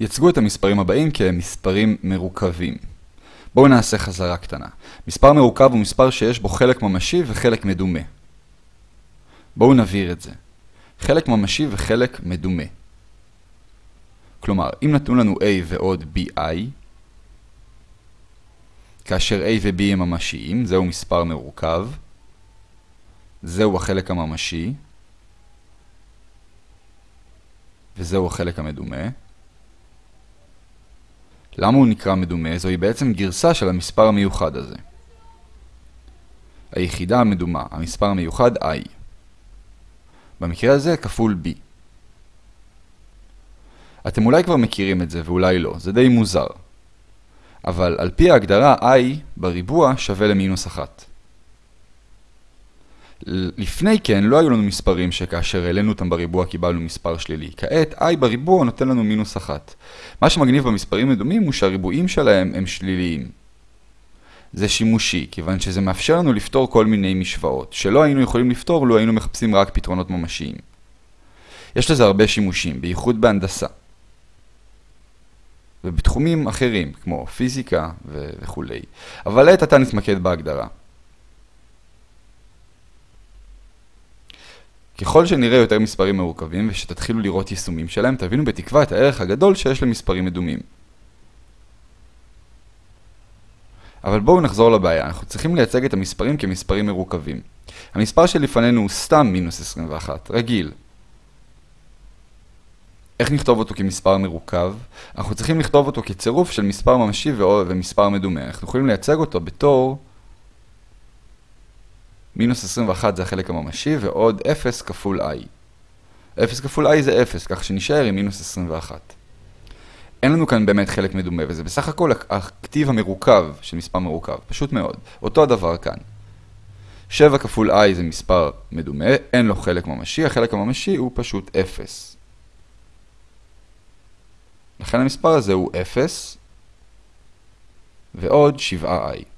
יצגו את המספרים הבאים כמספרים מרוכבים. בואו נעשה חזרה קטנה. מספר מרוכב הוא מספר שיש בו חלק ממשי וחלק מדומה. בואו נבהיר את זה. חלק ממשי וחלק מדומה. כלומר, אם נתנו לנו a ועוד bi, כאשר a ו-b הם ממשיים, זהו מספר מרוכב, זהו החלק הממשי, וזהו החלק המדומה. למה הוא נקרא מדומה? זוהי בעצם גרסה של המספר המיוחד הזה. היחידה המדומה, המספר המיוחד i. במקרה הזה כפול b. אתם אולי כבר מכירים את זה ואולי לא, זה די מוזר. אבל על פי ההגדרה i בריבוע שווה למינוס 1. לפני כן לא היו לנו מספרים שכאשר העלינו אותם בריבוע קיבלנו מספר שלילי. כעת i בריבוע נותן לנו מינוס 1. מה שמגניב במספרים מדומים הוא שהריבועים שלהם הם שליליים. זה שימושי, כיוון שזה מאפשר לנו לפתור כל מיני משוואות, שלא היינו יכולים לפתור לו היינו מחפשים רק פתרונות ממשיים. יש לזה הרבה שימושים, בייחוד בהנדסה. ובתחומים אחרים, כמו פיזיקה וכו'. אבל לעת עתה נתמקד בהגדרה. ככל שנראה יותר מספרים מורכבים ושתתחילו לראות יישומים שלהם, תבינו בתקווה את הערך הגדול שיש למספרים מדומים. אבל בואו נחזור לבעיה, אנחנו צריכים לייצג את המספרים כמספרים מרוכבים. המספר שלפנינו הוא סתם מינוס 21, רגיל. איך נכתוב אותו כמספר מרוכב? אנחנו צריכים לכתוב אותו כצירוף של מספר ממשי ומספר מדומה. אנחנו יכולים לייצג אותו בתור מינוס 21 זה החלק הממשי ועוד 0 כפול i. 0 כפול i זה 0, כך שנשאר עם מינוס 21. אין לנו כאן באמת חלק מדומה, וזה בסך הכל הכתיב המרוכב של מספר מרוכב, פשוט מאוד. אותו הדבר כאן. 7 כפול i זה מספר מדומה, אין לו חלק ממשי, החלק הממשי הוא פשוט 0. לכן המספר הזה הוא 0 ועוד 7i.